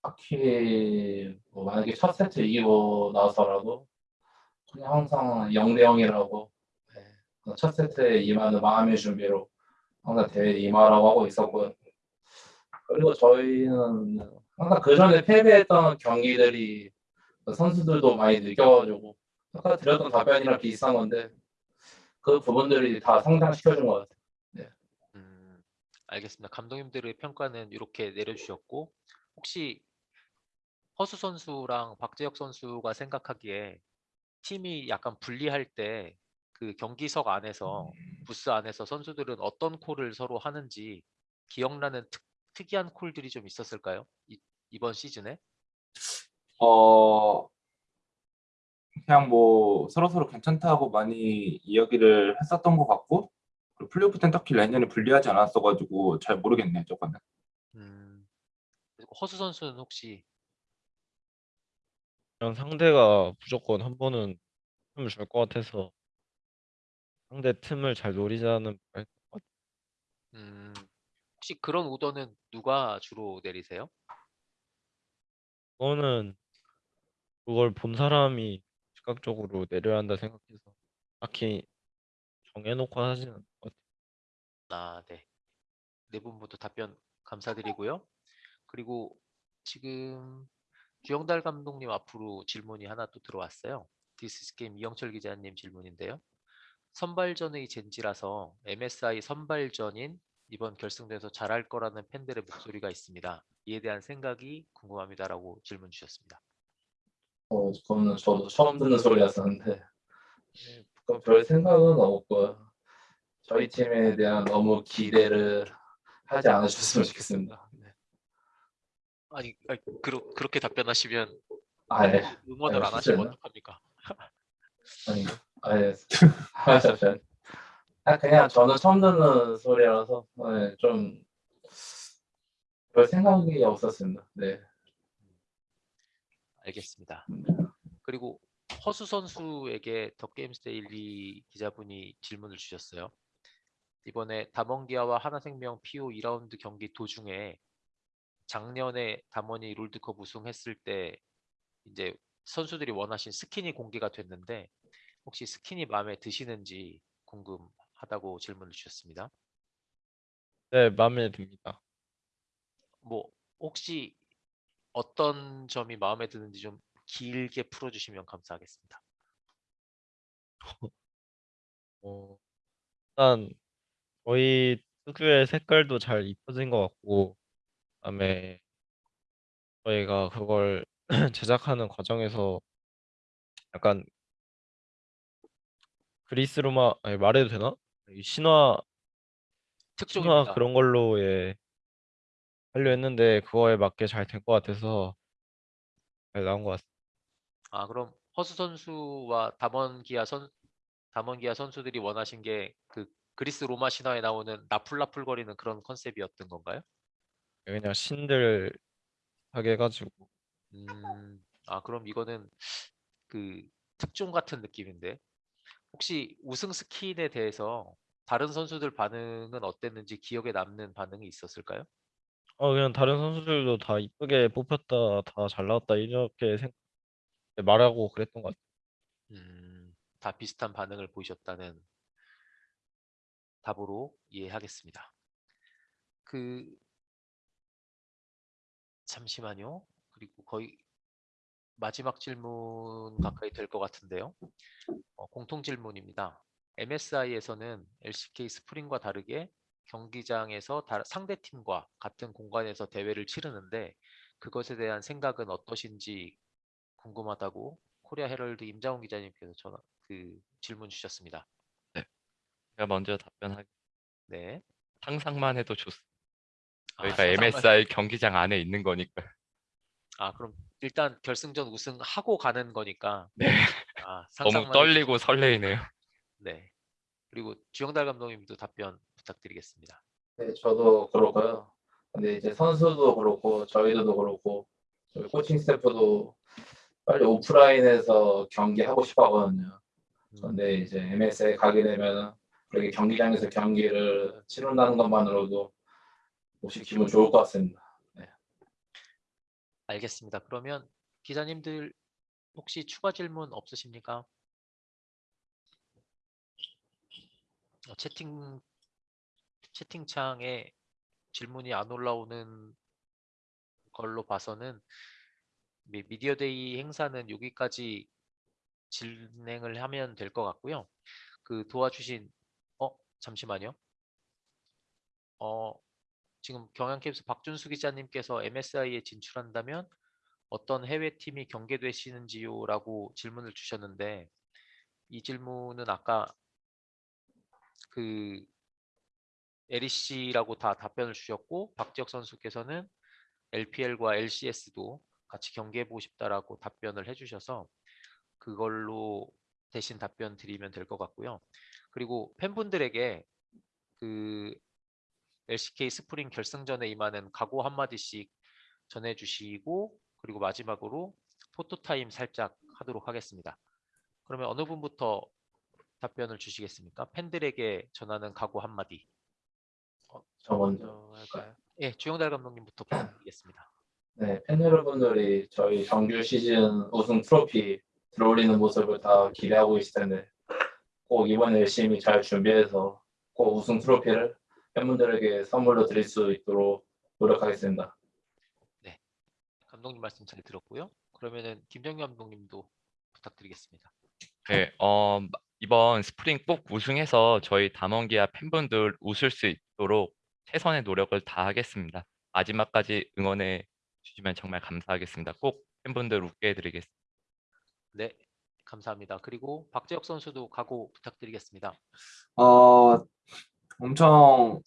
딱히 뭐 만약에 첫 세트 이기고 나서라도 그냥 항상 0대 0이라고 첫 세트에 임하는 마음의 준비로 항상 대회에 임하라고 하고 있었고요. 그리고 저희는 항상 그 전에 패배했던 경기들이 선수들도 많이 느껴가지고 아까 드렸던 답변이랑 비슷한 건데 그 부분들이 다 성장시켜준 것 같아요. 음, 알겠습니다. 감독님들의 평가는 이렇게 내려주셨고 혹시 허수 선수랑 박재혁 선수가 생각하기에 팀이 약간 불리할 때 그 경기석 안에서 부스 안에서 선수들은 어떤 콜을 서로 하는지 기억나는 특, 특이한 콜들이 좀 있었을까요? 이, 이번 시즌에? 어 그냥 뭐 서로 서로 괜찮다고 많이 이야기를 했었던 것 같고 그리고 플레이오프 땐 딱히 라인전이 불리하지 않았어가지고 잘 모르겠네요 저거는. 음, 허수 선수는 혹시 그냥 상대가 무조건 한 번은 틈을 줄 것 같아서 상대 틈을 잘 노리자는 말- 음, 혹시 그런 오더는 누가 주로 내리세요? 그거는 그걸 본 사람이 즉각적으로 내려야 한다 생각해서 딱히 정해놓고 하지는 않을 것 같아요. 아, 네. 네분 모두 답변 감사드리고요. 그리고 지금 주영달 감독님 앞으로 질문이 하나 또 들어왔어요. 디스이즈게임 이영철 기자님 질문인데요. 선발전의 젠지라서 MSI 선발전인 이번 결승대에서 잘할 거라는 팬들의 목소리가 있습니다. 이에 대한 생각이 궁금합니다라고 질문 주셨습니다. 어, 그거는 저도 처음 듣는 소리였었는데 네, 그별 생각은 없고요. 저희 팀에 대한 너무 기대를 하지 않으셨으면 좋겠습니다. 네. 아니, 아니 그러, 그렇게 답변하시면 아, 예. 응원을 아, 안 하시면? 어떡합니까? 아니, 아, 예. 아. 아, 그냥 저는 처음 듣는 소리라서 네, 좀별 생각이 없었습니다. 네. 알겠습니다. 그리고 허수 선수에게 더 게임스 데일리 기자분이 질문을 주셨어요. 이번에 담원기아와 한화생명 PO 2라운드 경기 도중에 작년에 담원이 롤드컵 우승했을 때 이제 선수들이 원하신 스킨이 공개가 됐는데 혹시 스킨이 마음에 드시는지 궁금하다고 질문을 주셨습니다. 네, 마음에 듭니다. 뭐 혹시 어떤 점이 마음에 드는지 좀 길게 풀어주시면 감사하겠습니다. 어, 일단 저희 특유의 색깔도 잘 입혀진 것 같고 그다음에 저희가 그걸 제작하는 과정에서 약간 그리스 로마 아니, 말해도 되나? 이 신화 신화 특종입니다. 그런 걸로 예 하려 했는데 그거에 맞게 잘 된 것 같아서 잘 나온 것 같습니다. 아 그럼 허수 선수와 담원 기아 선 담원 기아 선수들이 원하신 게 그 그리스 로마 신화에 나오는 나풀나풀 거리는 그런 컨셉이었던 건가요? 그냥 신들 하게 해가지고 음, 아 그럼 이거는 그 특종 같은 느낌인데 혹시 우승 스킨에 대해서 다른 선수들 반응은 어땠는지 기억에 남는 반응이 있었을까요? 어 그냥 다른 선수들도 다 이쁘게 뽑혔다 다 잘 나왔다 이렇게 생 말하고 그랬던 것 같아요. 음, 다 비슷한 반응을 보이셨다는 답으로 이해하겠습니다. 그 잠시만요. 그리고 거의 마지막 질문 가까이 될 것 같은데요. 어, 공통 질문입니다. MSI에서는 LCK 스프링과 다르게 경기장에서 다- 상대 팀과 같은 공간에서 대회를 치르는데 그것에 대한 생각은 어떠신지 궁금하다고 코리아 헤럴드 임장훈 기자님께서 전화 그 질문 주셨습니다. 제가 먼저 답변하겠습니다. 네. 상상만 해도 좋습니다. 아, 저희가 상상만- MSI 경기장 안에 있는 거니까. 아 그럼 일단 결승전 우승하고 가는 거니까 네. 아, 너무 해도 떨리고 설레이네요. 네. 그리고 주영달 감독님도 답변 부탁드리겠습니다. 네, 저도 그렇고요. 근데 이제 선수도 그렇고 저희들도 그렇고 저희 코칭 스태프도 빨리 오프라인에서 경기하고 싶어 하거든요. 음, 근데 이제 MS에 가게 되면 그렇게 경기장에서 경기를 치른다는 것만으로도 혹시 기분 좋을 것 같습니다. 알겠습니다. 그러면 기자님들 혹시 추가 질문 없으십니까? 어, 채팅 채팅창에 질문이 안 올라오는 걸로 봐서는 미- 미디어데이 행사는 여기까지 진행을 하면 될 것 같고요. 그 도와주신 어 잠시만요. 어 지금 경향캐스 박준수 기자님께서 MSI에 진출한다면 어떤 해외 팀이 경계되시는지요라고 질문을 주셨는데 이 질문은 아까 그 LEC라고 다 답변을 주셨고 박지혁 선수께서는 LPL과 LCS도 같이 경기해보고 싶다라고 답변을 해주셔서 그걸로 대신 답변 드리면 될 것 같고요. 그리고 팬분들에게 그 LCK 스프링 결승전에 임하는 각오 한마디씩 전해주시고 그리고 마지막으로 포토타임 살짝 하도록 하겠습니다. 그러면 어느 분부터 답변을 주시겠습니까? 팬들에게 전하는 각오 한마디. 저 먼저. 먼저 할까요? 예, 주영달 감독님부터 부탁드리겠습니다. 네, 팬 여러분들이 저희 정규 시즌 우승 트로피 들어올리는 모습을 다 기대하고 계실 텐데 꼭 이번에 열심히 잘 준비해서 꼭 우승 트로피를 팬분들에게 선물로 드릴 수 있도록 노력하겠습니다. 감독님 말씀 잘 들었고요. 그러면은 김정규 감독님도 부탁드리겠습니다. 네, 어, 이번 스프링 꼭 우승해서 저희 담원기아 팬분들 웃을 수 있도록 최선의 노력을 다하겠습니다. 마지막까지 응원해 주시면 정말 감사하겠습니다. 꼭 팬분들 웃게 해드리겠습니다. 네, 감사합니다. 그리고 박재혁 선수도 각오 부탁드리겠습니다. 어, 엄청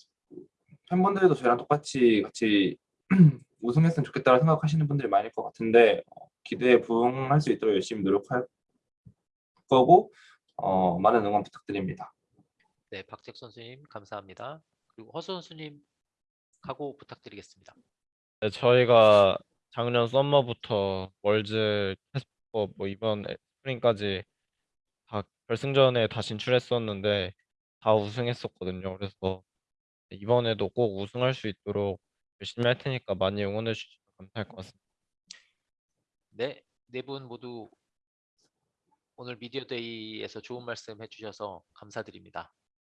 팬분들도 저희랑 똑같이 같이 우승했으면 좋겠다고 생각하시는 분들이 많을 것 같은데 어, 기대에 부응할 수 있도록 열심히 노력할 거고 어, 많은 응원 부탁드립니다. 네, 박재혁 선수님 감사합니다. 그리고 허수 선수님 각오 부탁드리겠습니다. 네, 저희가 작년 썸머부터 월즈 캐스퍼 뭐 이번 스프링까지 다 결승전에 다 진출했었는데 다 우승했었거든요. 그래서 이번에도 꼭 우승할 수 있도록 열심히 할 테니까 많이 응원해 주시면 감사할 것 같습니다. 네, 네 분 모두 오늘 미디어데이에서 좋은 말씀 해주셔서 감사드립니다.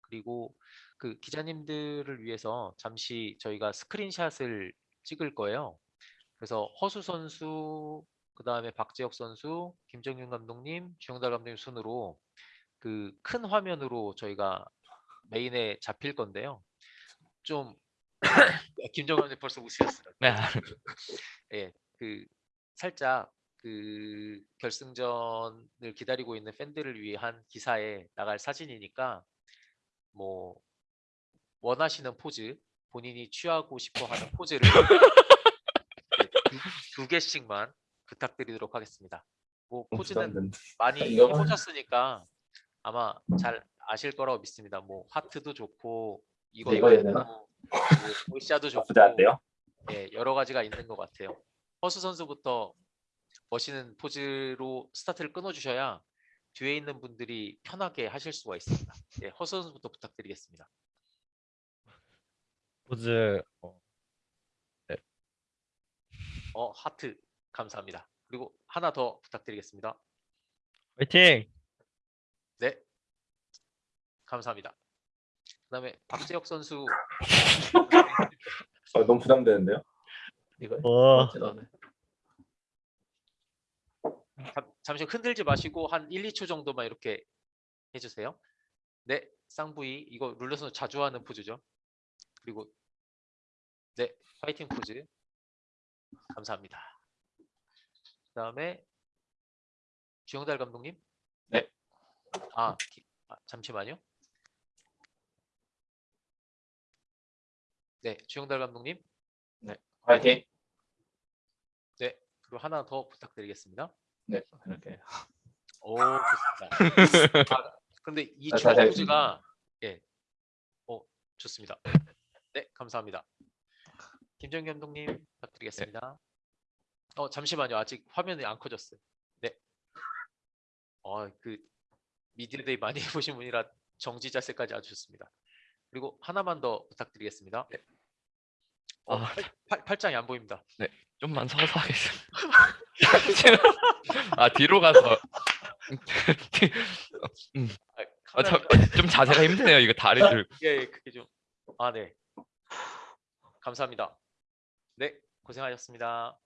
그리고 그 기자님들을 위해서 잠시 저희가 스크린샷을 찍을 거예요. 그래서 허수 선수, 그 다음에 박재혁 선수, 김정윤 감독님, 주영달 감독님 순으로 그 큰 화면으로 저희가 메인에 잡힐 건데요. 좀 김정은 감독님 벌써 웃으셨어요. 네, 예, 그 살짝 그 결승전을 기다리고 있는 팬들을 위한 기사에 나갈 사진이니까 뭐 원하시는 포즈 본인이 취하고 싶어 하는 포즈를 네, 두, 두 개씩만 부탁드리도록 하겠습니다. 뭐 포즈는 부담된다. 많이 이거만- 해보셨으니까 아마 잘 아실 거라고 믿습니다. 뭐 하트도 좋고 이거 이거 해야 되나? 뭐 보이샤도 좋고. 예, 여러 가지가 있는 것 같아요. 허수 선수부터 멋있는 포즈로 스타트를 끊어주셔야 뒤에 있는 분들이 편하게 하실 수가 있습니다. 예, 허수 선수부터 부탁드리겠습니다. 포즈 어, 어, 하트 감사합니다. 그리고 하나 더 부탁드리겠습니다. 화이팅! 네, 감사합니다. 그다음에 박재혁 선수 어, 너무 부담되는데요. 이거 와, 어찌나 잠- 잠시 흔들지 마시고 한 1, 2초 정도만 이렇게 해주세요. 네, 쌍부이 이거 룰러선 자주 하는 포즈죠. 그리고 네, 파이팅 포즈 감사합니다. 그 다음에 주영달 감독님. 네. 아, 기- 아, 잠시만요. 네, 주영달 감독님. 화이팅! 네, 그리고 하나 더 부탁드리겠습니다. 네, 이렇게 오, 좋습니다. 아, 근데 이 아, 잘 포즈가 예, 어 좋습니다. 네, 감사합니다. 김정기 감독님 부탁드리겠습니다. 어 잠시만요, 아직 화면이 안 커졌어요. 네. 어 그 미디어데이 많이 해보신 분이라 정지 자세까지 아주 좋습니다. 그리고 하나만 더 부탁드리겠습니다. 어, 아, 팔, 팔, 팔짱이 안 보입니다. 좀만 서서 하겠습니다. 아 뒤로 가서 아, 아, 저, 카메라 좀 자세가 힘드네요. 이거 다리를 예, 예, 그게 좀. 아, 네. 감사합니다. 네, 고생하셨습니다.